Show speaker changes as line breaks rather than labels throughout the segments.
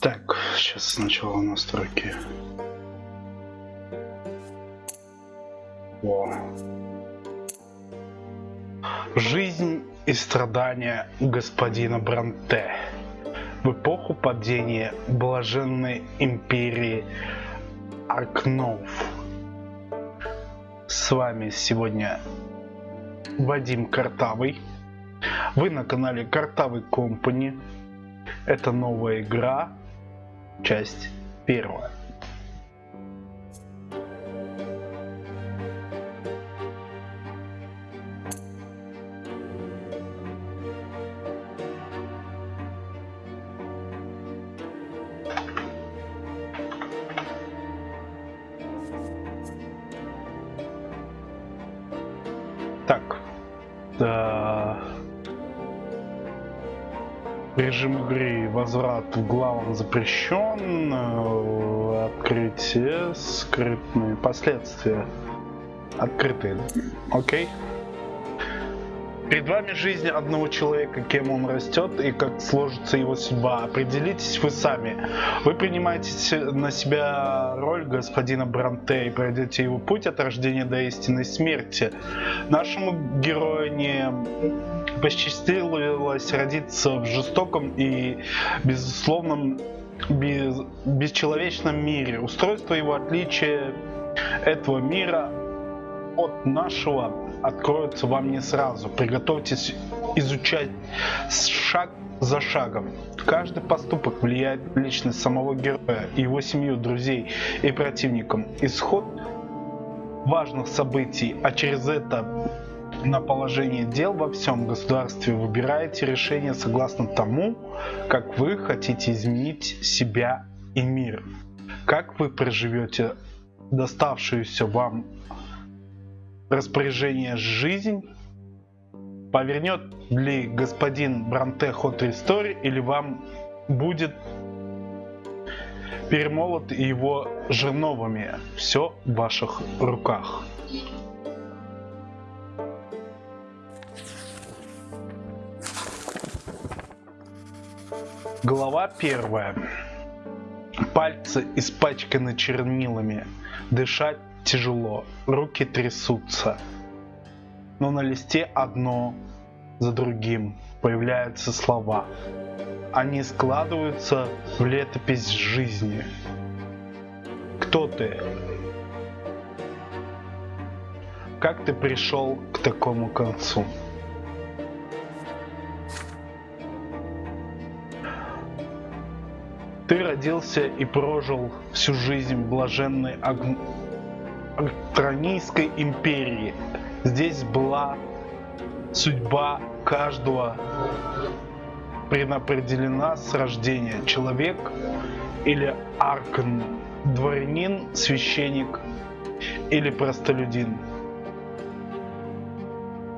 Так, сейчас сначала настройки. О. Жизнь и страдания господина Бранте в эпоху падения блаженной империи Аркнов. С вами сегодня Вадим Картавый. Вы на канале Картавый Компани. Это новая игра, часть первая. Так. Да. Режим игры возврат в главам запрещен. Скрытные последствия. Открытые. Окей. Перед вами жизнь одного человека, кем он растет и как сложится его судьба. Определитесь вы сами. Вы принимаете на себя роль господина Бранте и пройдете его путь от рождения до истинной смерти. Нашему герою не посчастливилось родиться в жестоком и безусловном без, бесчеловечном мире. Устройство его отличия этого мира от нашего откроется вам не сразу. Приготовьтесь изучать шаг за шагом. Каждый поступок влияет на личность самого героя, его семью, друзей и противникам. Исход важных событий, а через это на положение дел во всем государстве выбираете решение согласно тому, как вы хотите изменить себя и мир. Как вы проживете доставшуюся вам распоряжение жизнь, повернет ли господин Бранте ход истории или вам будет перемолот его жерновами. Все в ваших руках. Глава первая. Пальцы испачканы чернилами. Дышать тяжело. Руки трясутся. Но на листе одно за другим появляются слова. Они складываются в летопись жизни. Кто ты? Как ты пришел к такому концу? Ты родился и прожил всю жизнь в блаженной Аг- империи. Здесь была судьба каждого предопределена с рождения. Человек или аркан, дворянин, священник или простолюдин.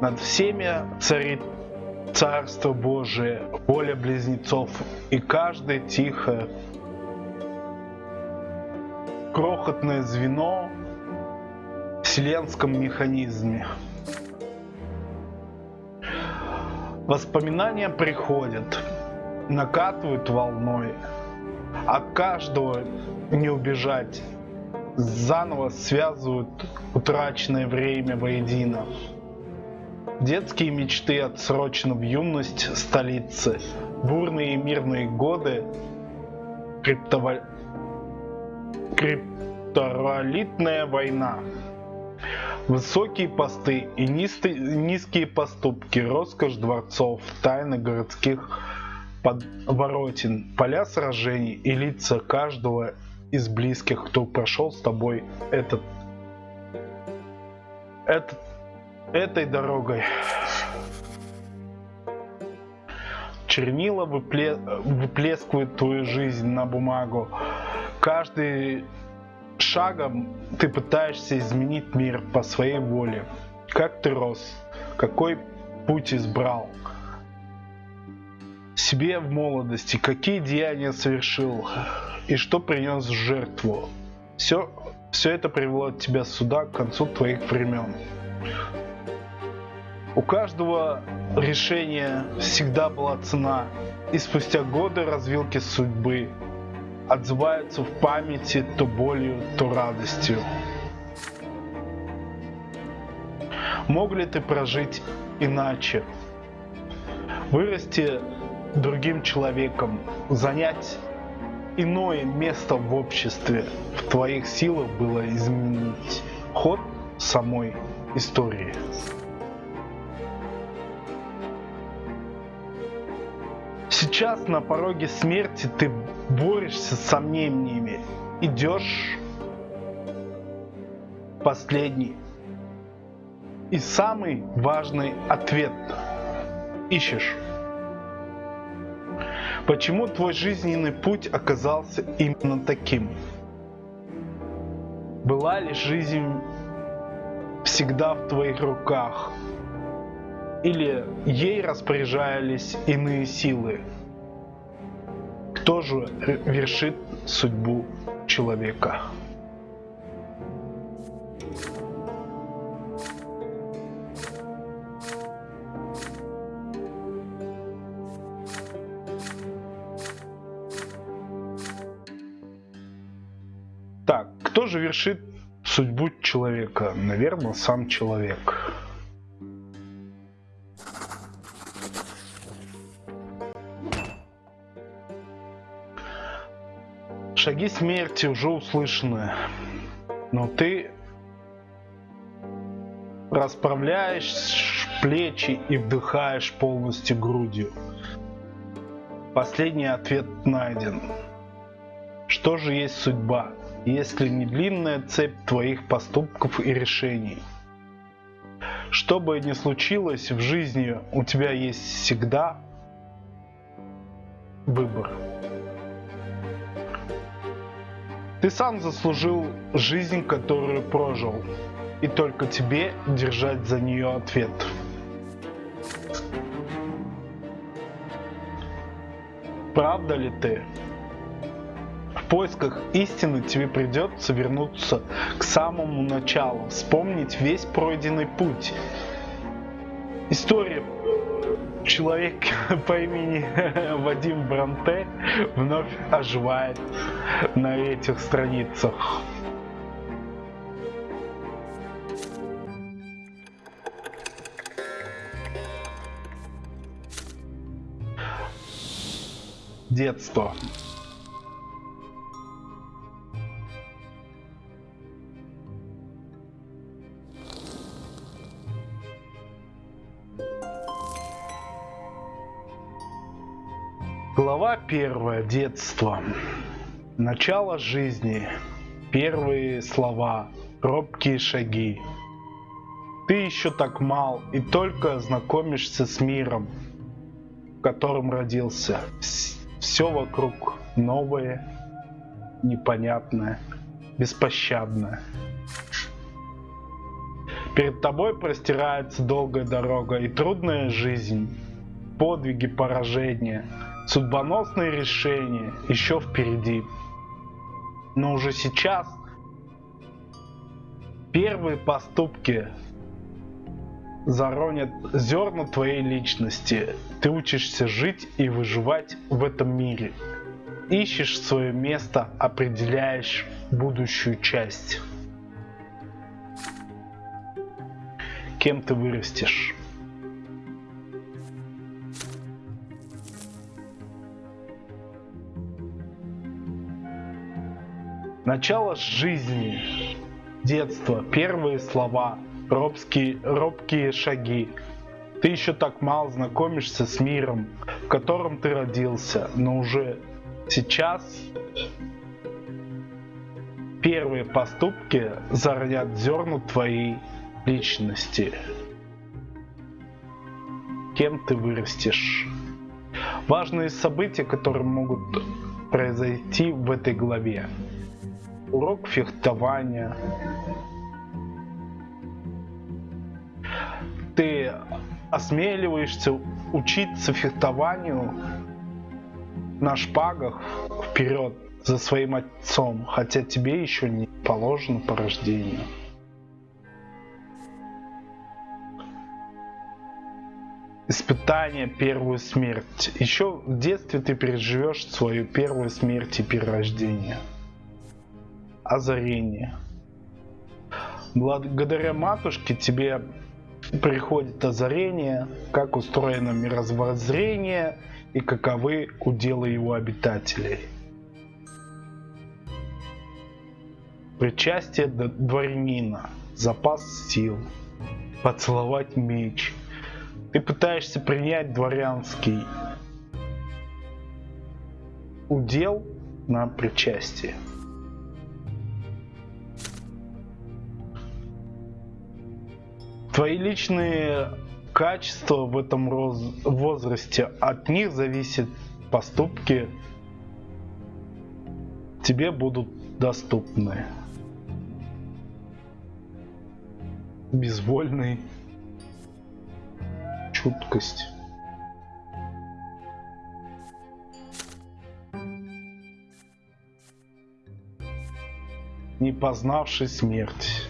Над всеми царит Царство Божие, воля близнецов, и каждый тихо крохотное звено в вселенском механизме. Воспоминания приходят, накатывают волной. От каждого не убежать. Заново связывают утраченное время воедино. Детские мечты отсрочены в юность столицы. Бурные и мирные годы криптова- криптовалютная война. Высокие посты и низкие поступки, роскошь дворцов, тайны городских подворотен, поля сражений и лица каждого из близких, кто прошел с тобой этот, этот этой дорогой. Чернила выпле- выплескивают твою жизнь на бумагу. Каждый шагом ты пытаешься изменить мир по своей воле. Как ты рос? Какой путь избрал? Себе в молодости какие деяния совершил и что принес в жертву? Все, все это привело тебя сюда к концу твоих времен. У каждого решения всегда была цена, и спустя годы развилки судьбы отзываются в памяти то болью, то радостью. Мог ли ты прожить иначе? Вырасти другим человеком, занять иное место в обществе в твоих силах было изменить ход самой истории. Сейчас на пороге смерти ты борешься с сомнениями, идешь последний и самый важный ответ ищешь. Почему твой жизненный путь оказался именно таким? Была ли жизнь всегда в твоих руках? Или ей распоряжались иные силы? Кто же вершит судьбу человека? Так, кто же вершит судьбу человека? Наверное, сам человек. Смерти уже услышаны, но ты расправляешь плечи и вдыхаешь полностью грудью. Последний ответ найден. Что же есть судьба? если не длинная цепь твоих поступков и решений. Что бы ни случилось в жизни, у тебя есть всегда выбор. Ты сам заслужил жизнь, которую прожил, и только тебе держать за нее ответ. Правда ли ты? поисках истины тебе придется вернуться к самому началу, вспомнить весь пройденный путь. История человека по имени Вадим Бранте вновь оживает на этих страницах. Детство. Первая. Детство. Начало жизни. Первые слова. Робкие шаги. Ты еще так мал и только знакомишься с миром, в котором родился. Все вокруг новое, непонятное, беспощадное. Перед тобой простирается долгая дорога и трудная жизнь, подвиги, поражения – Судьбоносные решения еще впереди. Но уже сейчас первые поступки заронят зерна твоей личности. Ты учишься жить и выживать в этом мире. Ищешь свое место, определяешь будущую часть. Кем ты вырастешь? Начало жизни, детство, первые слова, робкие, робкие шаги. Ты еще так мало знакомишься с миром, в котором ты родился, но уже сейчас первые поступки заронят зерна твоей личности. Кем ты вырастешь? Важные события, которые могут произойти в этой главе урок фехтования. Ты осмеливаешься учиться фехтованию на шпагах вперед за своим отцом, хотя тебе еще не положено по рождению. испытание, первую смерть. Еще в детстве ты переживешь свою первую смерть и перерождение. Озарение. Благодаря матушке тебе приходит озарение, как устроено мировоззрение и каковы уделы его обитателей. Причастие дворянина, запас сил, поцеловать меч – ты пытаешься принять дворянский удел на причастие. Твои личные качества в этом возрасте, от них зависят поступки, тебе будут доступны. Безвольный чуткость. Не познавший смерть.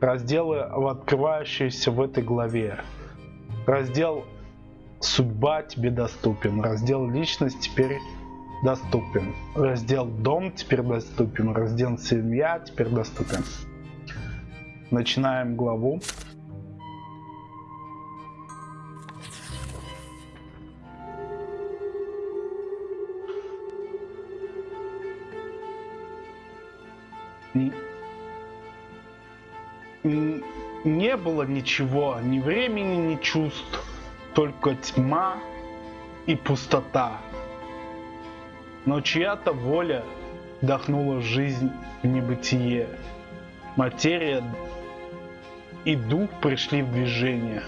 Разделы, открывающиеся в этой главе. Раздел «Судьба» тебе доступен. Раздел «Личность» теперь доступен. Раздел дом теперь доступен. Раздел семья теперь доступен. Начинаем главу. Не было ничего, ни времени, ни чувств, только тьма и пустота но чья-то воля вдохнула жизнь в небытие. Материя и дух пришли в движение.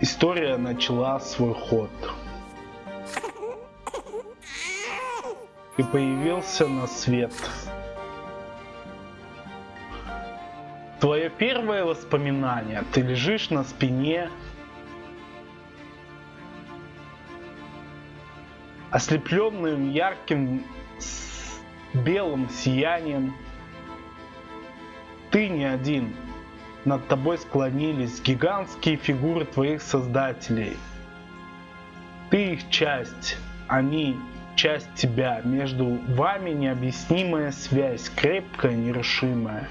История начала свой ход. И появился на свет. Твое первое воспоминание. Ты лежишь на спине ослепленным ярким белым сиянием. Ты не один. Над тобой склонились гигантские фигуры твоих создателей. Ты их часть, они часть тебя. Между вами необъяснимая связь, крепкая, нерушимая.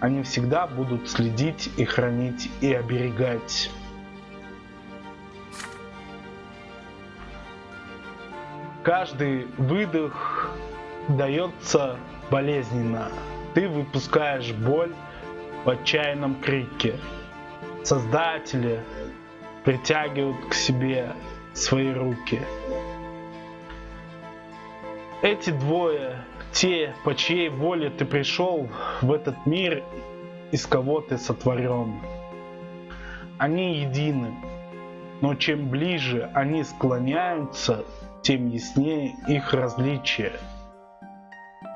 Они всегда будут следить и хранить и оберегать. Каждый выдох дается болезненно. Ты выпускаешь боль в отчаянном крике. Создатели притягивают к себе свои руки. Эти двое, те, по чьей воле ты пришел в этот мир, из кого ты сотворен. Они едины, но чем ближе они склоняются, тем яснее их различия.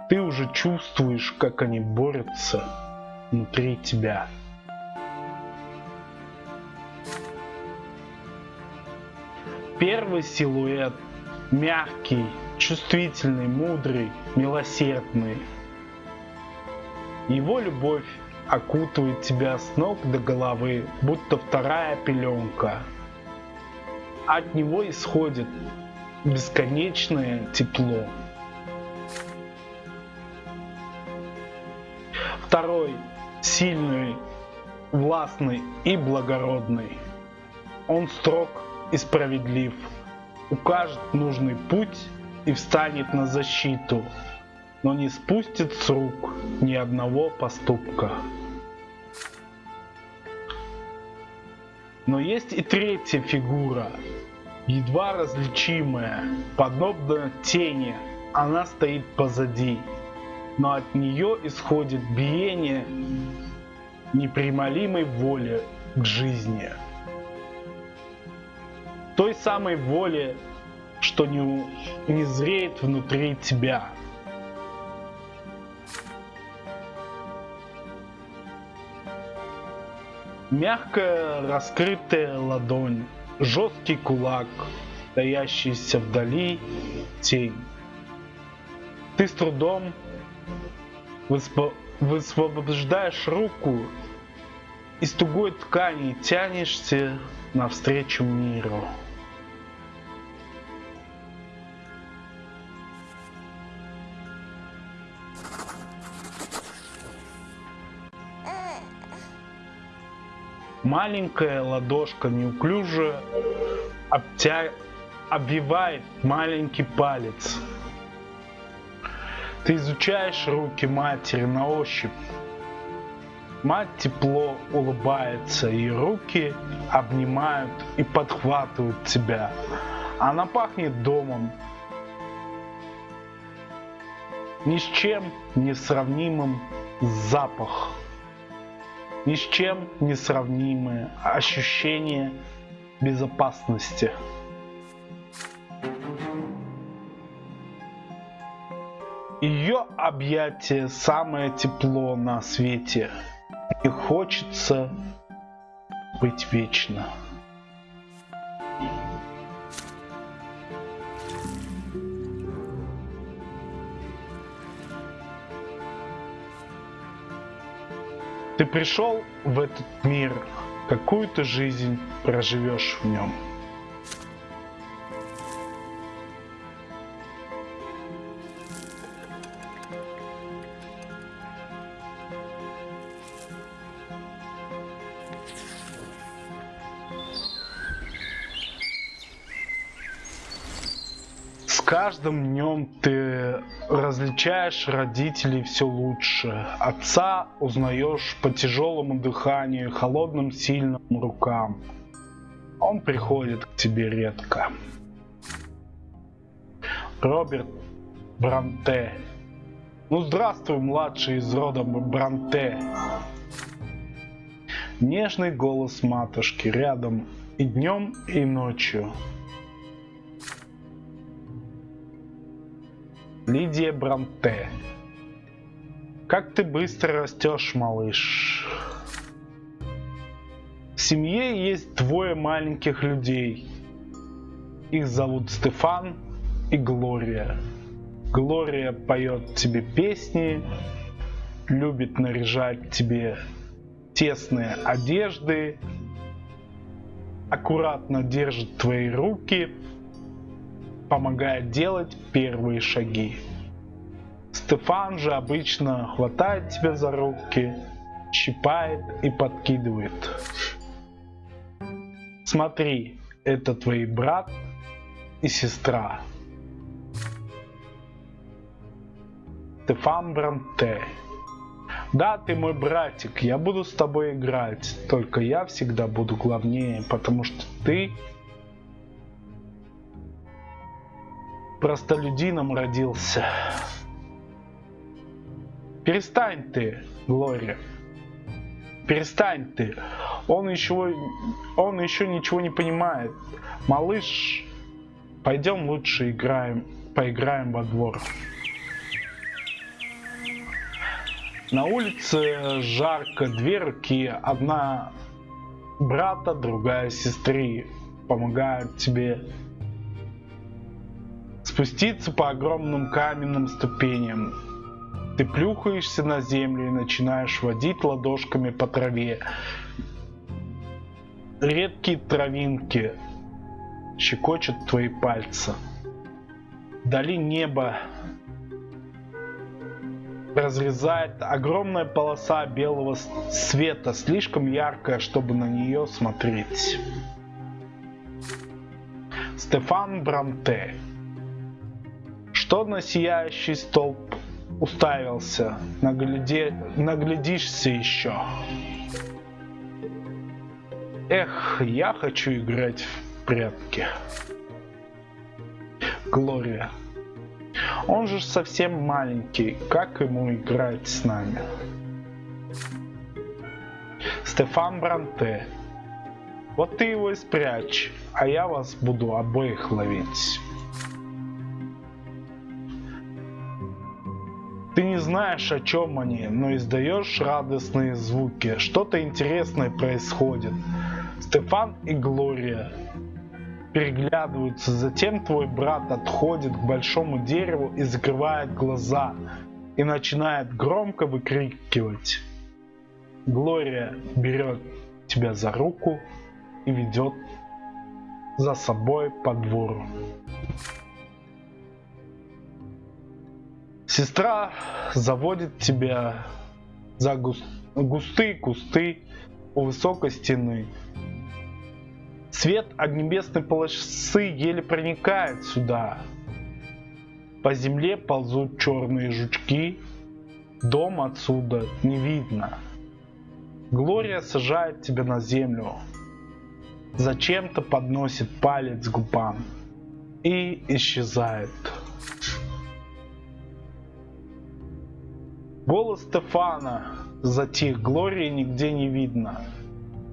Ты уже чувствуешь, как они борются внутри тебя. Первый силуэт мягкий, чувствительный, мудрый, милосердный. Его любовь окутывает тебя с ног до головы, будто вторая пеленка. От него исходит бесконечное тепло. Второй сильный, властный и благородный. Он строг и справедлив, укажет нужный путь и встанет на защиту, но не спустит с рук ни одного поступка. Но есть и третья фигура, едва различимая, подобно тени, она стоит позади, но от нее исходит биение непримолимой воли к жизни. Той самой воли, что не, не зреет внутри тебя. Мягкая раскрытая ладонь жесткий кулак, стоящийся вдали тень. Ты с трудом высвобождаешь руку из тугой ткани тянешься навстречу миру. Маленькая ладошка неуклюже обтя... обвивает маленький палец. Ты изучаешь руки матери на ощупь. Мать тепло улыбается, и руки обнимают и подхватывают тебя. Она пахнет домом. Ни с чем не сравнимым запах ни с чем не сравнимые ощущения безопасности. Ее объятие самое тепло на свете. И хочется быть вечно. Ты пришел в этот мир, какую то жизнь проживешь в нем. каждым днем ты различаешь родителей все лучше. Отца узнаешь по тяжелому дыханию, холодным сильным рукам. Он приходит к тебе редко. Роберт Бранте. Ну здравствуй, младший из рода Бранте. Нежный голос матушки рядом и днем, и ночью. Лидия Бранте. Как ты быстро растешь, малыш. В семье есть двое маленьких людей. Их зовут Стефан и Глория. Глория поет тебе песни, любит наряжать тебе тесные одежды, аккуратно держит твои руки – помогает делать первые шаги. Стефан же обычно хватает тебя за руки, щипает и подкидывает. Смотри, это твои брат и сестра. Стефан Бранте. Да, ты мой братик, я буду с тобой играть, только я всегда буду главнее, потому что ты простолюдином родился. Перестань ты, Глория. Перестань ты. Он еще, он еще ничего не понимает. Малыш, пойдем лучше играем, поиграем во двор. На улице жарко, две руки, одна брата, другая сестры помогают тебе спуститься по огромным каменным ступеням. Ты плюхаешься на землю и начинаешь водить ладошками по траве. Редкие травинки щекочут твои пальцы. Вдали небо разрезает огромная полоса белого света, слишком яркая, чтобы на нее смотреть. Стефан Бранте что на сияющий столб уставился? Нагляде... Наглядишься еще. Эх, я хочу играть в прятки. Глория. Он же совсем маленький, как ему играть с нами? Стефан Бранте. Вот ты его и спрячь, а я вас буду обоих ловить. Ты не знаешь, о чем они, но издаешь радостные звуки. Что-то интересное происходит. Стефан и Глория переглядываются. Затем твой брат отходит к большому дереву и закрывает глаза. и начинает громко выкрикивать. Глория берет тебя за руку и ведет за собой по двору. Сестра заводит тебя за густые кусты у высокой стены. Свет от небесной полосы еле проникает сюда. По земле ползут черные жучки. Дом отсюда не видно. Глория сажает тебя на землю. Зачем-то подносит палец к губам и исчезает. Голос Стефана затих, Глории нигде не видно.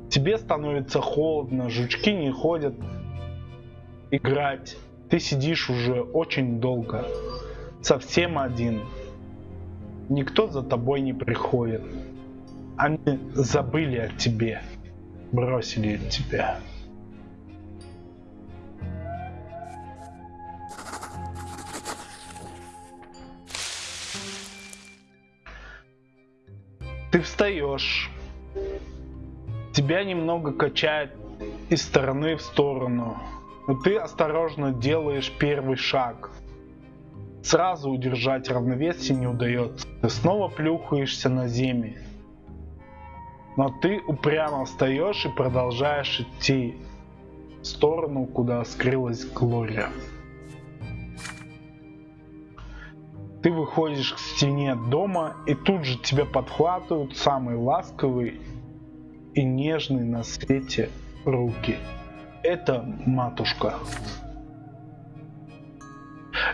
Тебе становится холодно, жучки не ходят играть. Ты сидишь уже очень долго, совсем один. Никто за тобой не приходит. Они забыли о тебе, бросили тебя. Ты встаешь. Тебя немного качает из стороны в сторону. Но ты осторожно делаешь первый шаг. Сразу удержать равновесие не удается. Ты снова плюхаешься на землю. Но ты упрямо встаешь и продолжаешь идти в сторону, куда скрылась Глория. Ты выходишь к стене дома, и тут же тебя подхватывают самые ласковые и нежные на свете руки. Это матушка.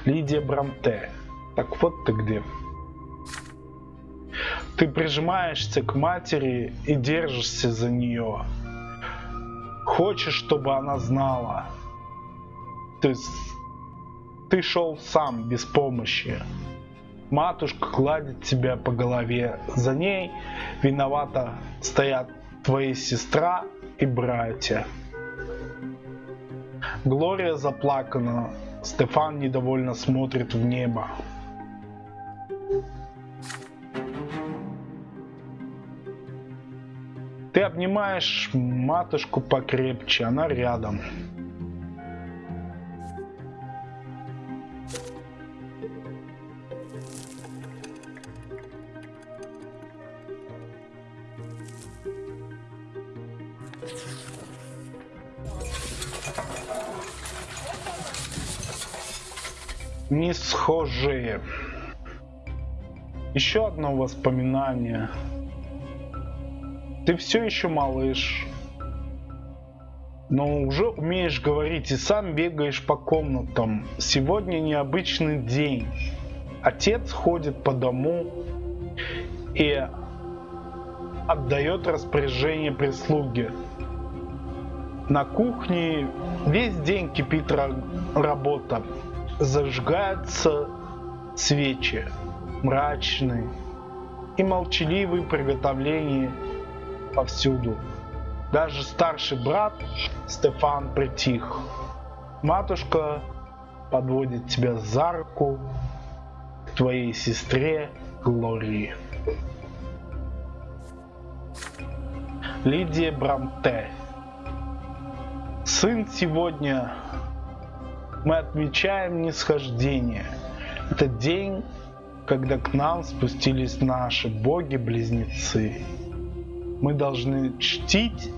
Лидия Брамте. Так вот ты где. Ты прижимаешься к матери и держишься за нее. Хочешь, чтобы она знала. Ты, ты шел сам без помощи. Матушка гладит тебя по голове. За ней виновато стоят твоя сестра и братья. Глория заплакана. Стефан недовольно смотрит в небо. Ты обнимаешь матушку покрепче, она рядом. Не схожие. Еще одно воспоминание. Ты все еще малыш, но уже умеешь говорить и сам бегаешь по комнатам. Сегодня необычный день. Отец ходит по дому и отдает распоряжение прислуге. На кухне весь день кипит работа зажигаются свечи, мрачные и молчаливые приготовления повсюду. Даже старший брат Стефан притих. Матушка подводит тебя за руку к твоей сестре Глории. Лидия Брамте. Сын сегодня мы отмечаем нисхождение. Это день, когда к нам спустились наши боги-близнецы. Мы должны чтить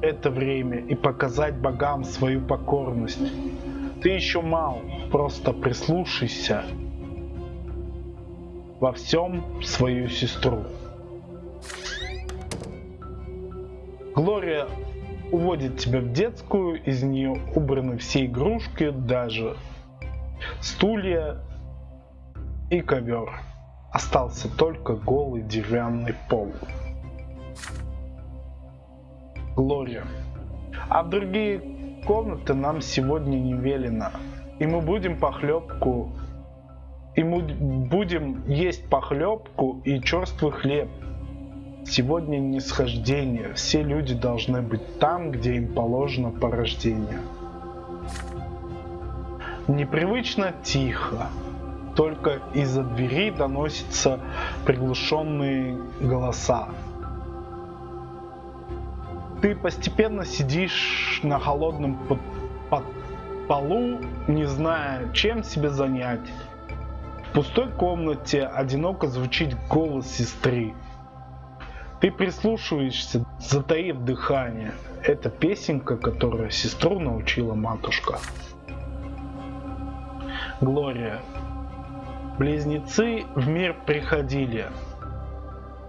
это время и показать богам свою покорность. Ты еще мал, просто прислушайся во всем свою сестру. Глория уводит тебя в детскую, из нее убраны все игрушки, даже стулья и ковер. Остался только голый деревянный пол. Глория. А в другие комнаты нам сегодня не велено. И мы будем похлебку, и мы будем есть похлебку и черствый хлеб Сегодня нисхождение. Все люди должны быть там, где им положено по рождению. Непривычно тихо. только из-за двери доносятся приглушенные голоса. Ты постепенно сидишь на холодном под, под полу, не зная, чем себя занять. В пустой комнате одиноко звучит голос сестры. Ты прислушиваешься, затаив дыхание. Это песенка, которую сестру научила матушка. Глория. Близнецы в мир приходили.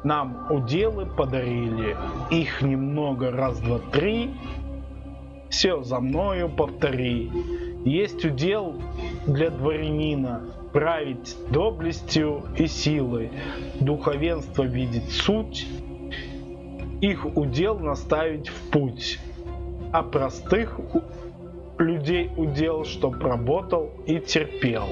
Нам уделы подарили. Их немного, раз, два, три. Все за мною повтори. Есть удел для дворянина править доблестью и силой, духовенство видеть суть их удел наставить в путь, а простых людей удел, чтоб работал и терпел.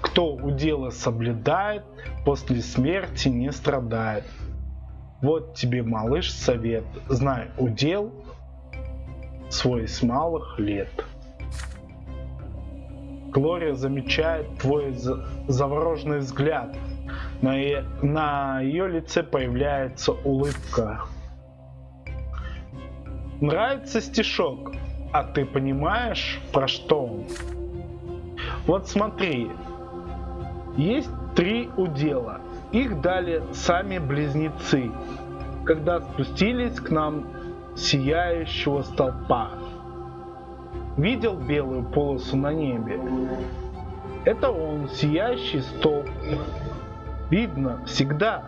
Кто удела соблюдает, после смерти не страдает. Вот тебе, малыш, совет. Знай удел свой с малых лет. Глория замечает твой завороженный взгляд – на, на ее лице появляется улыбка. Нравится стишок, а ты понимаешь, про что он? Вот смотри, есть три удела. Их дали сами близнецы, когда спустились к нам сияющего столпа. Видел белую полосу на небе? Это он, сияющий столб, видно всегда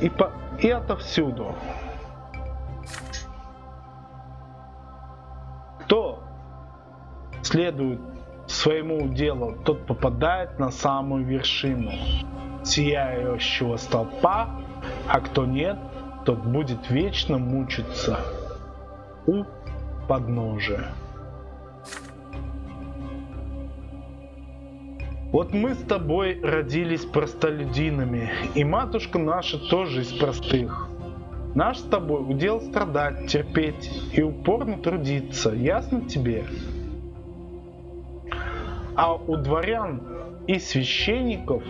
и, по, и отовсюду. Кто следует своему делу, тот попадает на самую вершину сияющего столпа, а кто нет, тот будет вечно мучиться у подножия. Вот мы с тобой родились простолюдинами, и матушка наша тоже из простых. Наш с тобой удел страдать, терпеть и упорно трудиться, ясно тебе? А у дворян и священников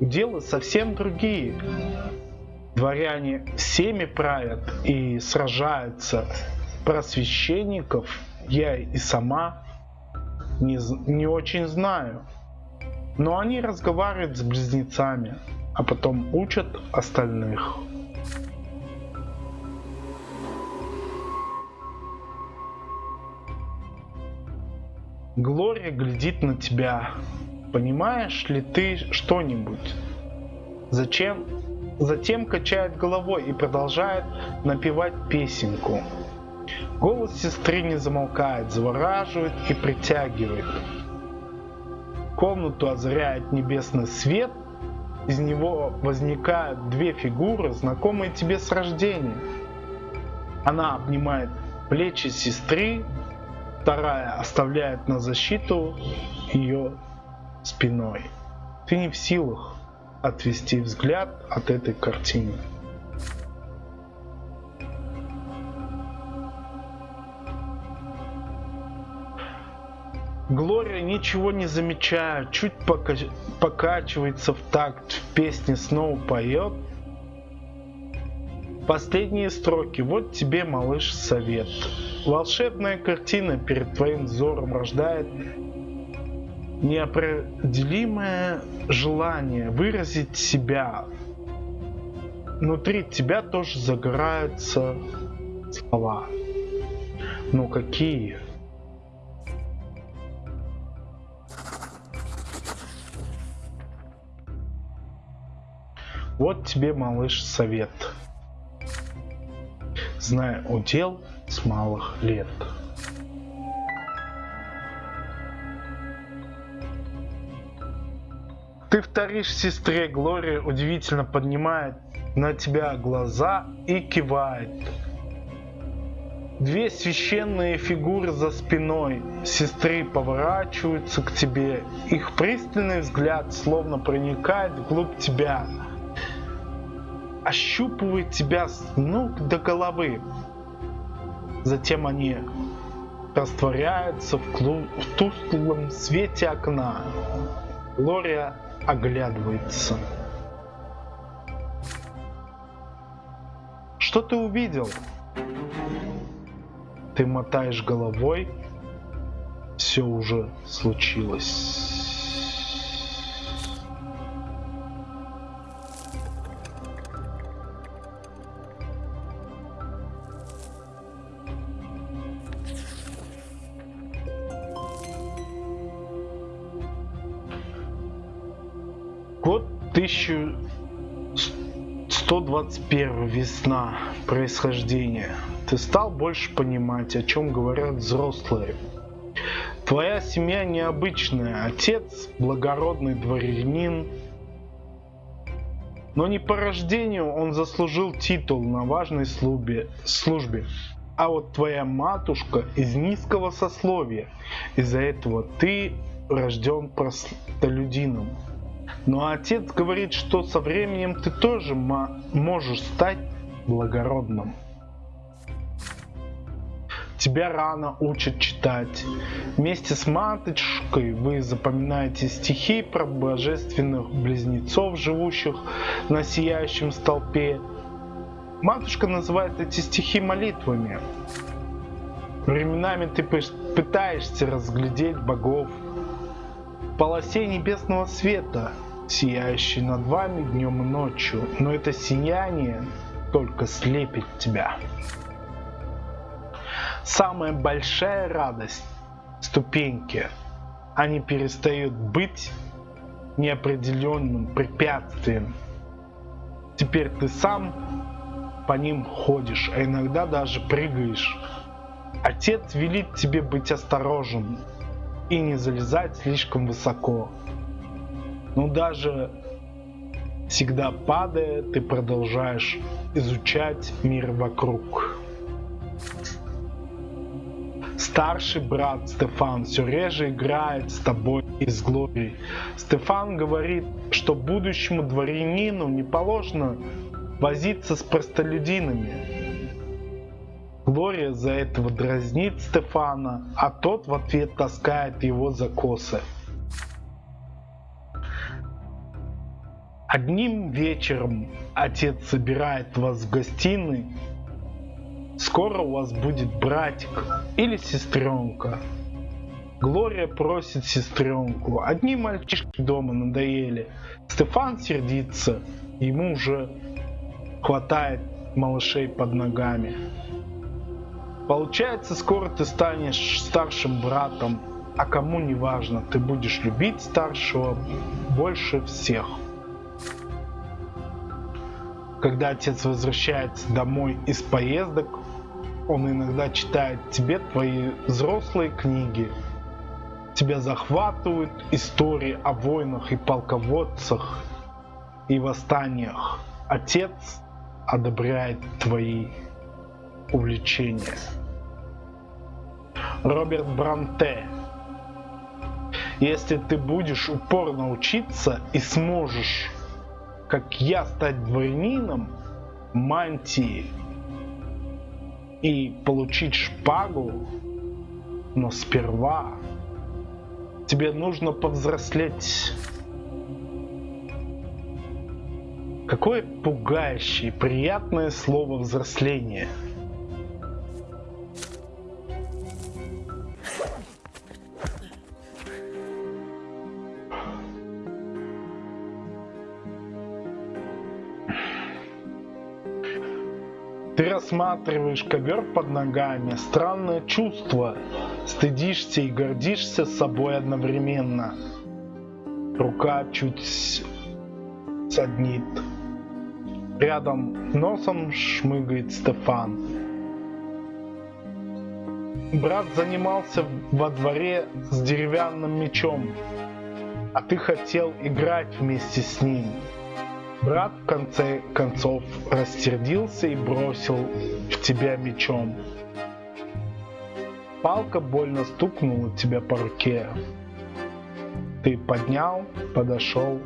уделы совсем другие. Дворяне всеми правят и сражаются. Про священников я и сама не, не очень знаю. Но они разговаривают с близнецами, а потом учат остальных. Глория глядит на тебя. Понимаешь ли ты что-нибудь? Зачем? Затем качает головой и продолжает напевать песенку. Голос сестры не замолкает, завораживает и притягивает. Комнату озаряет небесный свет, из него возникают две фигуры, знакомые тебе с рождения. Она обнимает плечи сестры, вторая оставляет на защиту ее спиной. Ты не в силах отвести взгляд от этой картины. Глория ничего не замечает, чуть пока покачивается в такт, в песне снова поет. Последние строки. Вот тебе, малыш, совет. Волшебная картина перед твоим взором рождает неопределимое желание выразить себя. Внутри тебя тоже загораются слова. Но какие? Вот тебе, малыш, совет. Знай удел с малых лет. Ты вторишь сестре Глория удивительно поднимает на тебя глаза и кивает. Две священные фигуры за спиной сестры поворачиваются к тебе. Их пристальный взгляд словно проникает вглубь тебя ощупывает тебя с ног до головы. Затем они растворяется в, клу... в тусклом свете окна. Глория оглядывается. Что ты увидел? Ты мотаешь головой. Все уже случилось. 1121 весна происхождения. Ты стал больше понимать, о чем говорят взрослые. Твоя семья необычная. Отец – благородный дворянин. Но не по рождению он заслужил титул на важной службе. службе. А вот твоя матушка из низкого сословия. Из-за этого ты рожден простолюдином. Но отец говорит, что со временем ты тоже можешь стать благородным. Тебя рано учат читать. Вместе с матушкой вы запоминаете стихи про божественных близнецов, живущих на сияющем столпе. Матушка называет эти стихи молитвами. Временами ты пытаешься разглядеть богов полосе небесного света, сияющий над вами днем и ночью, но это сияние только слепит тебя. Самая большая радость – ступеньки. Они перестают быть неопределенным препятствием. Теперь ты сам по ним ходишь, а иногда даже прыгаешь. Отец велит тебе быть осторожным и не залезать слишком высоко. Но даже всегда падая, ты продолжаешь изучать мир вокруг. Старший брат Стефан все реже играет с тобой из глории. Стефан говорит, что будущему дворянину не положено возиться с простолюдинами. Глория за этого дразнит Стефана, а тот в ответ таскает его за косы. Одним вечером отец собирает вас в гостиной. Скоро у вас будет братик или сестренка. Глория просит сестренку. Одни мальчишки дома надоели. Стефан сердится. Ему уже хватает малышей под ногами. Получается, скоро ты станешь старшим братом, а кому не важно, ты будешь любить старшего больше всех. Когда отец возвращается домой из поездок, он иногда читает тебе твои взрослые книги. Тебя захватывают истории о войнах и полководцах и восстаниях. Отец одобряет твои увлечения. Роберт Бранте. Если ты будешь упорно учиться и сможешь как я стать дворянином мантии и получить шпагу, но сперва тебе нужно повзрослеть. Какое пугающее, приятное слово взросление – рассматриваешь ковер под ногами, странное чувство. Стыдишься и гордишься собой одновременно. Рука чуть саднит. Рядом носом шмыгает Стефан. Брат занимался во дворе с деревянным мечом, а ты хотел играть вместе с ним. Брат в конце концов растердился и бросил в тебя мечом. Палка больно стукнула тебя по руке. Ты поднял, подошел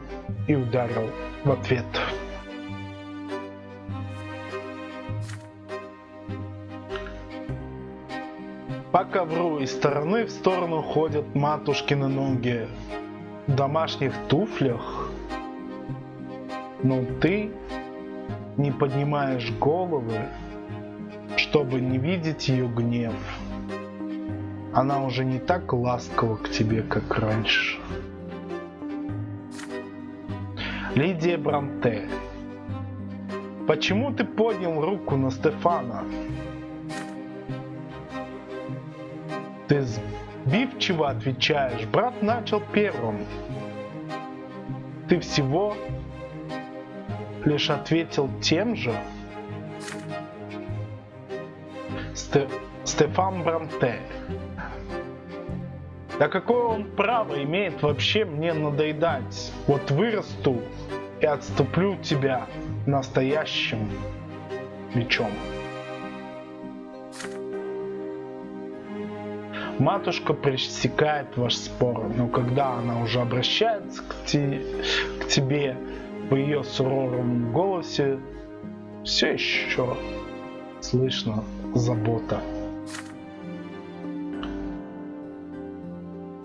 и ударил в ответ. По ковру из стороны в сторону ходят матушкины ноги в домашних туфлях. Но ты не поднимаешь головы, чтобы не видеть ее гнев. Она уже не так ласкова к тебе, как раньше. Лидия Бранте. Почему ты поднял руку на Стефана? Ты сбивчиво отвечаешь, брат начал первым. Ты всего лишь ответил тем же. Сте Стефан Бранте. Да какое он право имеет вообще мне надоедать? Вот вырасту и отступлю тебя настоящим мечом. Матушка пресекает ваш спор, но когда она уже обращается к, те, к тебе в ее суровом голосе, все еще слышно забота.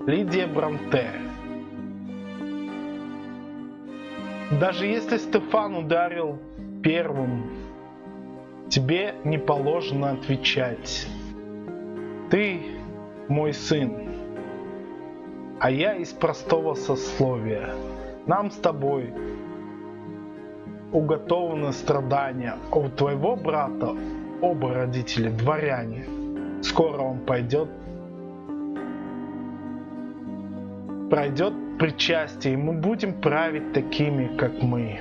Лидия Бранте. Даже если Стефан ударил первым, тебе не положено отвечать. Ты мой сын, а я из простого сословия. Нам с тобой уготованы страдания, а у твоего брата оба родители дворяне. Скоро он пойдет пройдет причастие, и мы будем править такими, как мы.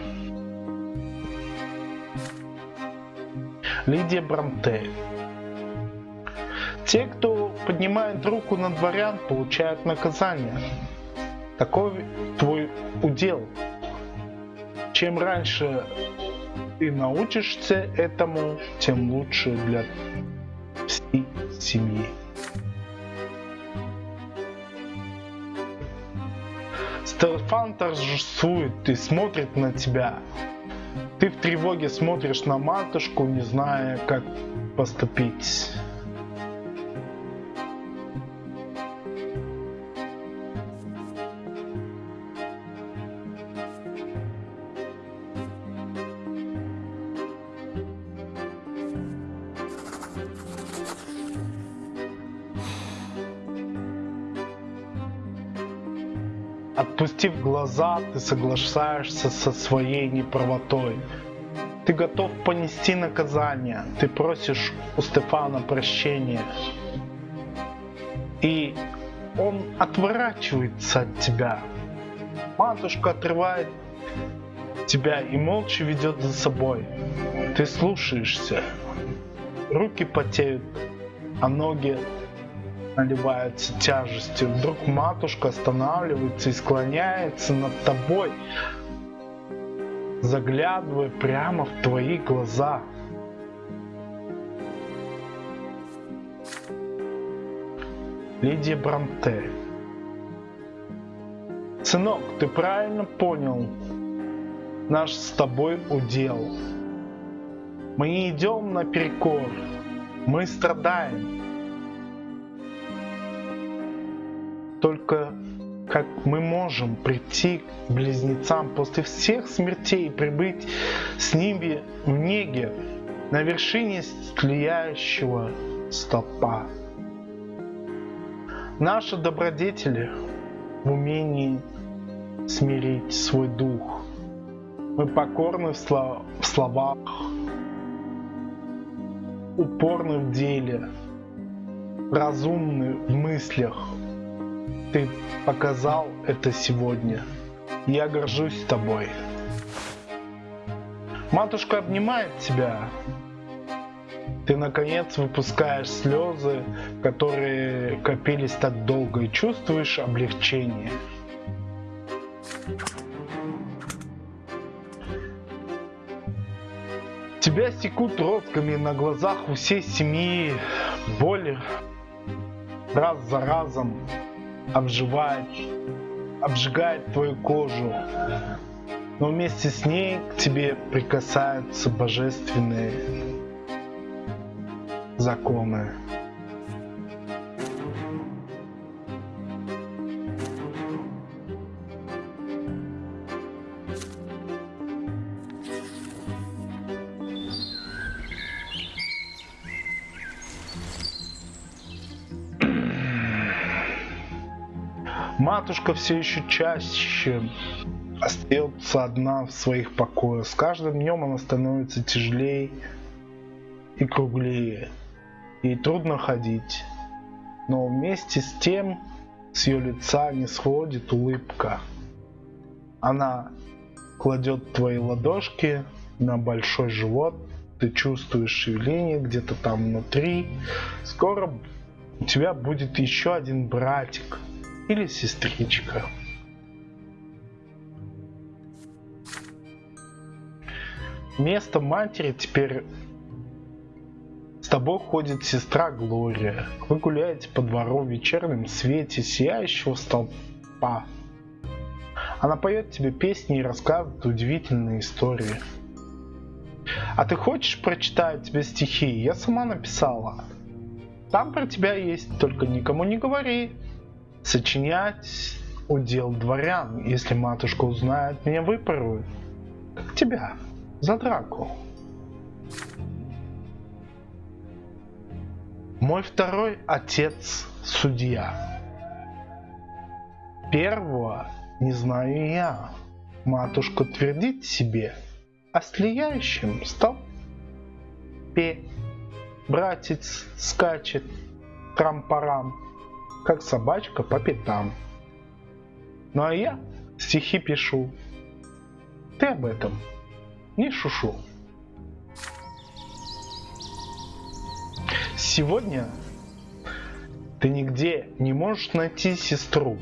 Лидия Бранте. Те, кто поднимает руку на дворян, получают наказание. Такой твой удел. Чем раньше ты научишься этому, тем лучше для всей семьи. Стефан торжествует и смотрит на тебя. Ты в тревоге смотришь на матушку, не зная, как поступить. Глаза, ты соглашаешься со своей неправотой. Ты готов понести наказание, ты просишь у Стефана прощения. И он отворачивается от тебя. Матушка отрывает тебя и молча ведет за собой. Ты слушаешься. Руки потеют, а ноги наливается тяжестью. Вдруг матушка останавливается и склоняется над тобой, заглядывая прямо в твои глаза. Лидия Бранте. Сынок, ты правильно понял наш с тобой удел. Мы не идем наперекор, мы страдаем, только как мы можем прийти к близнецам после всех смертей и прибыть с ними в неге на вершине слияющего столпа. Наши добродетели в умении смирить свой дух. Мы покорны в, слов в словах, упорны в деле, разумны в мыслях, ты показал это сегодня. Я горжусь тобой. Матушка обнимает тебя. Ты наконец выпускаешь слезы, которые копились так долго, и чувствуешь облегчение. Тебя секут ротками на глазах у всей семьи, боль раз за разом обживает, обжигает твою кожу, но вместе с ней к тебе прикасаются божественные законы. Матушка все еще чаще остается одна в своих покоях. С каждым днем она становится тяжелее и круглее. Ей трудно ходить. Но вместе с тем с ее лица не сходит улыбка. Она кладет твои ладошки на большой живот, ты чувствуешь шевеление где-то там внутри. Скоро у тебя будет еще один братик или сестричка. Место матери теперь с тобой ходит сестра Глория. Вы гуляете по двору в вечернем свете сияющего столпа. Она поет тебе песни и рассказывает удивительные истории. А ты хочешь прочитать тебе стихи? Я сама написала. Там про тебя есть, только никому не говори. Сочинять удел дворян. Если матушка узнает, меня выпорует. Как тебя. За драку. Мой второй отец судья. Первого не знаю я. Матушка твердит себе о слияющем столпе. Братец скачет трам-парам, как собачка по пятам. Ну а я стихи пишу. Ты об этом не шушу. Сегодня ты нигде не можешь найти сестру.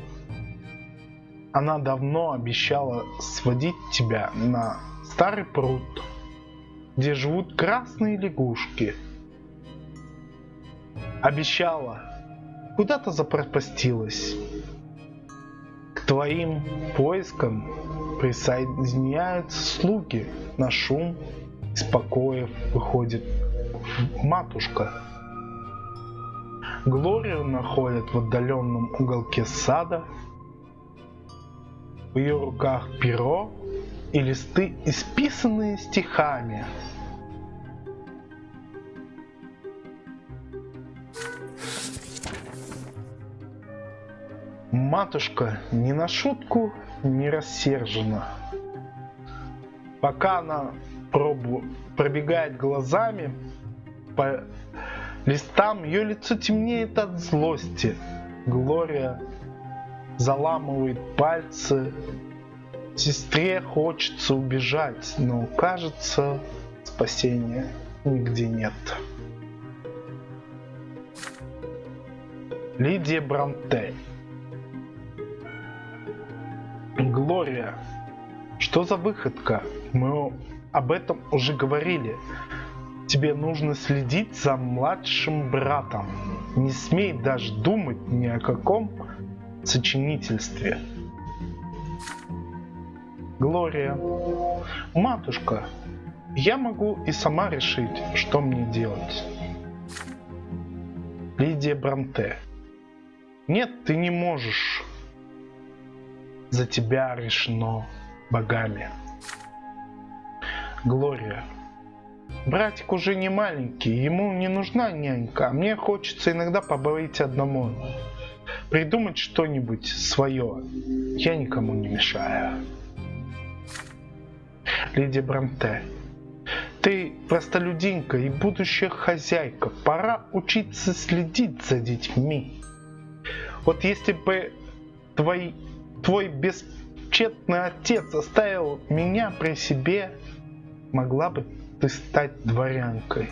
Она давно обещала сводить тебя на старый пруд, где живут красные лягушки. Обещала, куда-то запропастилась. К твоим поискам присоединяются слуги на шум из покоев выходит матушка. Глорию находят в отдаленном уголке сада. В ее руках перо и листы, исписанные стихами. Матушка не на шутку не рассержена. Пока она пробу пробегает глазами по листам, ее лицо темнеет от злости. Глория заламывает пальцы. Сестре хочется убежать, но кажется, спасения нигде нет. Лидия Бранте Глория, что за выходка? Мы об этом уже говорили. Тебе нужно следить за младшим братом. Не смей даже думать ни о каком сочинительстве. Глория. Матушка, я могу и сама решить, что мне делать. Лидия Бранте. Нет, ты не можешь. За тебя решено богами. Глория. Братик уже не маленький, ему не нужна нянька, а мне хочется иногда побыть одному. Придумать что-нибудь свое. Я никому не мешаю. Лидия Бранте. Ты простолюдинка и будущая хозяйка. Пора учиться следить за детьми. Вот если бы твой, твой бесчетный отец оставил меня при себе, могла бы ты стать дворянкой.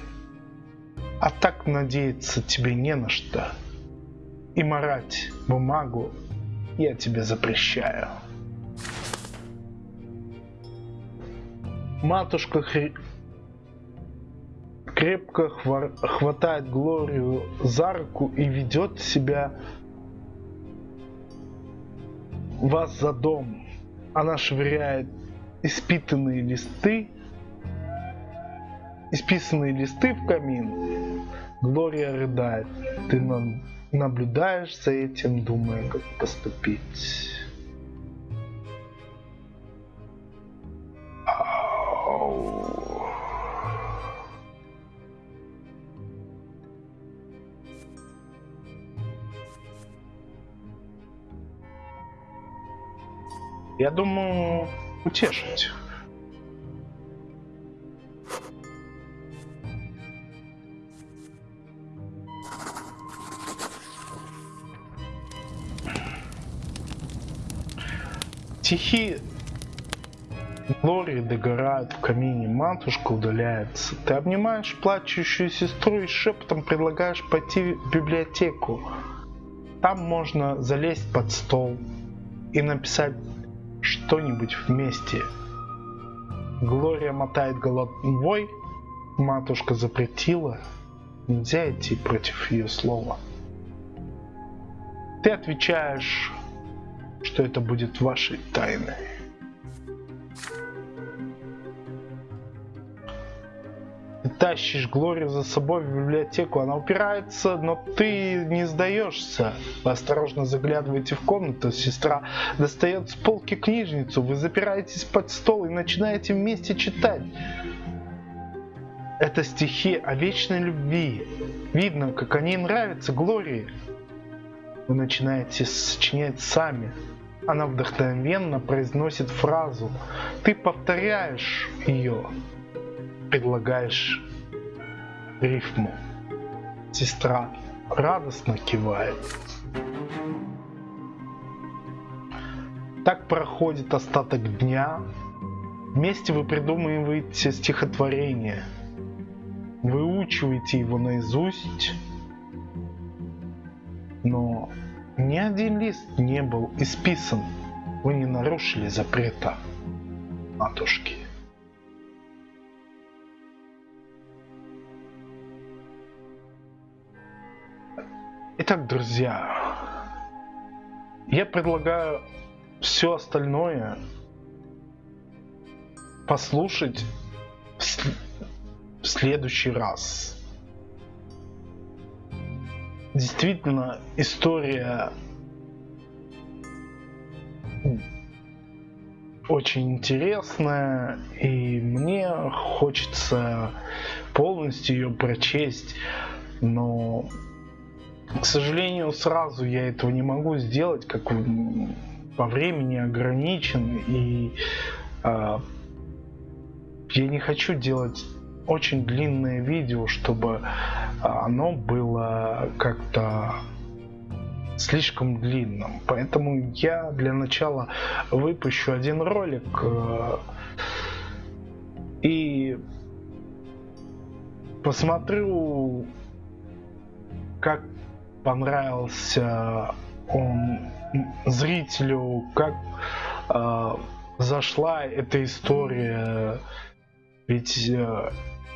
А так надеяться тебе не на что. И марать бумагу я тебе запрещаю. Матушка хри... крепко хвар... хватает Глорию за руку и ведет себя вас за дом. Она швыряет испитанные листы исписанные листы в камин. Глория рыдает. Ты наблюдаешь за этим, думая, как поступить. Я думаю, утешить. Стихи Глории догорают в камине, матушка удаляется. Ты обнимаешь плачущую сестру и шепотом предлагаешь пойти в библиотеку. Там можно залезть под стол и написать что-нибудь вместе. Глория мотает головой, матушка запретила, нельзя идти против ее слова. Ты отвечаешь, что это будет вашей тайной. Тащишь Глорию за собой в библиотеку, она упирается, но ты не сдаешься. Вы осторожно заглядываете в комнату, сестра достает с полки книжницу, вы запираетесь под стол и начинаете вместе читать. Это стихи о вечной любви. Видно, как они нравятся Глории. Вы начинаете сочинять сами. Она вдохновенно произносит фразу. Ты повторяешь ее предлагаешь рифму. Сестра радостно кивает. Так проходит остаток дня. Вместе вы придумываете стихотворение. Выучиваете его наизусть. Но ни один лист не был исписан. Вы не нарушили запрета матушки. Итак, друзья, я предлагаю все остальное послушать в, в следующий раз. Действительно, история очень интересная, и мне хочется полностью ее прочесть, но к сожалению, сразу я этого не могу сделать, как по времени ограничен, и э, я не хочу делать очень длинное видео, чтобы оно было как-то слишком длинным. Поэтому я для начала выпущу один ролик э, и посмотрю, как понравился он зрителю, как э, зашла эта история. Ведь э,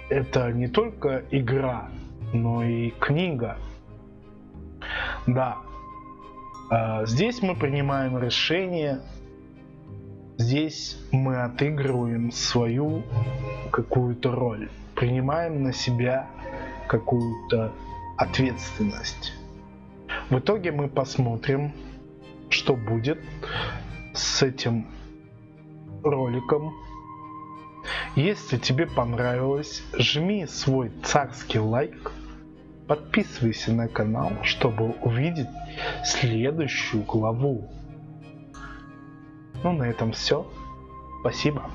это не только игра, но и книга. Да. Э, здесь мы принимаем решение. Здесь мы отыгрываем свою какую-то роль. Принимаем на себя какую-то ответственность. В итоге мы посмотрим, что будет с этим роликом. Если тебе понравилось, жми свой царский лайк, подписывайся на канал, чтобы увидеть следующую главу. Ну на этом все. Спасибо.